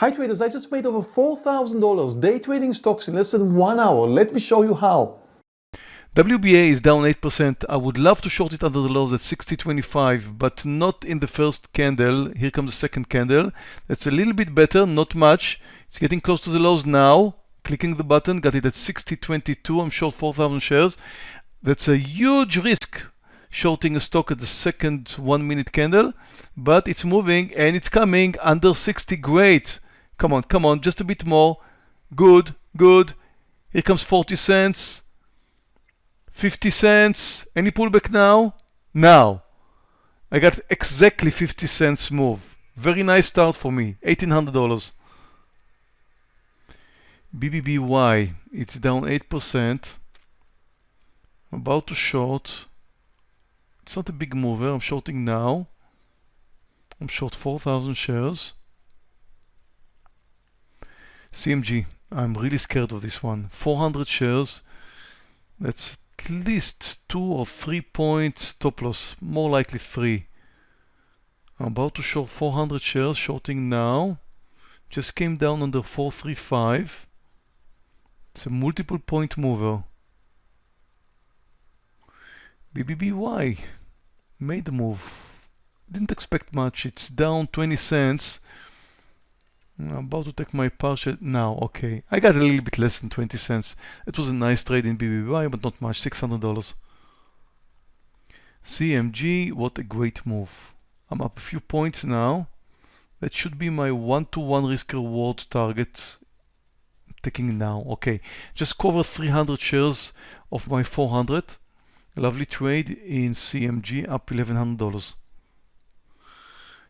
Hi traders, I just made over $4,000 day trading stocks in less than one hour. Let me show you how. WBA is down 8%. I would love to short it under the lows at 60.25, but not in the first candle. Here comes the second candle. That's a little bit better, not much. It's getting close to the lows now. Clicking the button, got it at 60.22. I'm short 4,000 shares. That's a huge risk shorting a stock at the second one minute candle, but it's moving and it's coming under 60. Great. Come on, come on, just a bit more. Good, good. Here comes 40 cents. 50 cents. Any pullback now? Now. I got exactly 50 cents move. Very nice start for me. $1,800. BBBY, it's down 8%. I'm about to short. It's not a big mover. I'm shorting now. I'm short 4,000 shares. CMG, I'm really scared of this one. 400 shares. That's at least two or three points stop loss, more likely three. I'm about to short 400 shares, shorting now. Just came down under 435. It's a multiple point mover. BBBY made the move. Didn't expect much. It's down 20 cents. I'm about to take my partial now. Okay, I got a little bit less than 20 cents. It was a nice trade in BBBY, but not much. $600. CMG, what a great move. I'm up a few points now. That should be my one-to-one -one risk reward target. I'm taking now. Okay, just cover 300 shares of my 400. Lovely trade in CMG, up $1,100.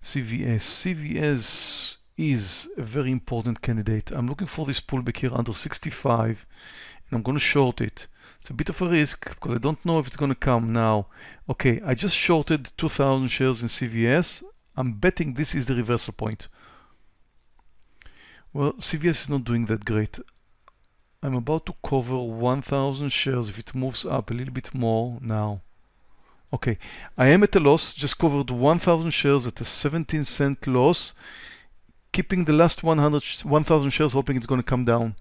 CVS. CVS is a very important candidate. I'm looking for this pullback here under 65 and I'm going to short it. It's a bit of a risk because I don't know if it's going to come now. Okay, I just shorted 2,000 shares in CVS. I'm betting this is the reversal point. Well, CVS is not doing that great. I'm about to cover 1,000 shares if it moves up a little bit more now. Okay, I am at a loss, just covered 1,000 shares at a 17 cent loss keeping the last 100 1000 shares hoping it's going to come down.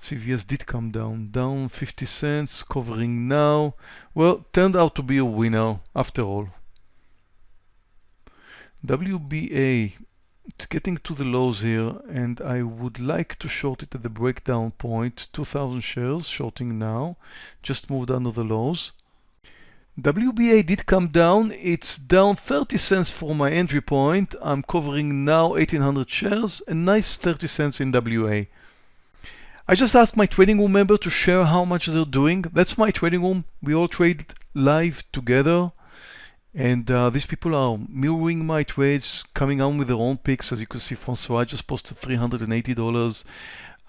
CVS did come down down 50 cents covering now. Well turned out to be a winner after all. WBA it's getting to the lows here and I would like to short it at the breakdown point. 2000 shares shorting now just moved under the lows WBA did come down. It's down 30 cents for my entry point. I'm covering now 1800 shares, a nice 30 cents in WBA. I just asked my trading room member to share how much they're doing. That's my trading room. We all trade live together. And uh, these people are mirroring my trades, coming on with their own picks. As you can see, Francois just posted $380.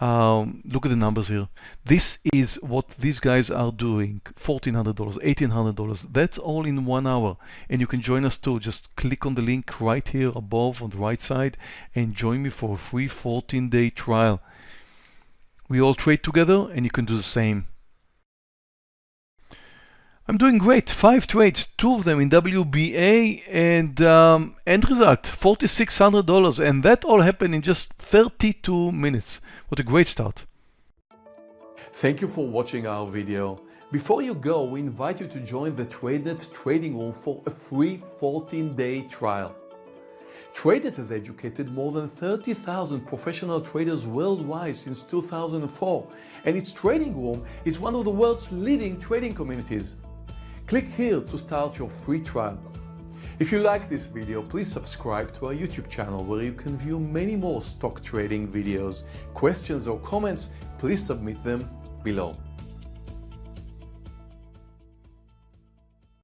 Um, look at the numbers here. This is what these guys are doing. $1,400, $1,800. That's all in one hour. And you can join us too. Just click on the link right here above on the right side and join me for a free 14 day trial. We all trade together and you can do the same. I'm doing great. Five trades, two of them in WBA, and um, end result $4,600. And that all happened in just 32 minutes. What a great start. Thank you for watching our video. Before you go, we invite you to join the TradeNet trading room for a free 14-day trial. TradeNet has educated more than 30,000 professional traders worldwide since 2004, and its trading room is one of the world's leading trading communities. Click here to start your free trial. If you like this video, please subscribe to our YouTube channel where you can view many more stock trading videos. Questions or comments, please submit them below.